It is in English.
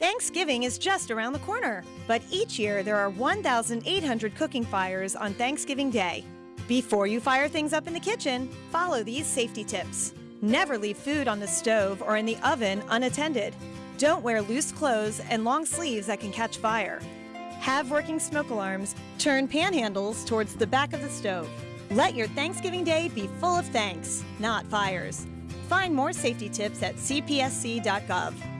Thanksgiving is just around the corner, but each year there are 1,800 cooking fires on Thanksgiving Day. Before you fire things up in the kitchen, follow these safety tips. Never leave food on the stove or in the oven unattended. Don't wear loose clothes and long sleeves that can catch fire. Have working smoke alarms. Turn panhandles towards the back of the stove. Let your Thanksgiving Day be full of thanks, not fires. Find more safety tips at cpsc.gov.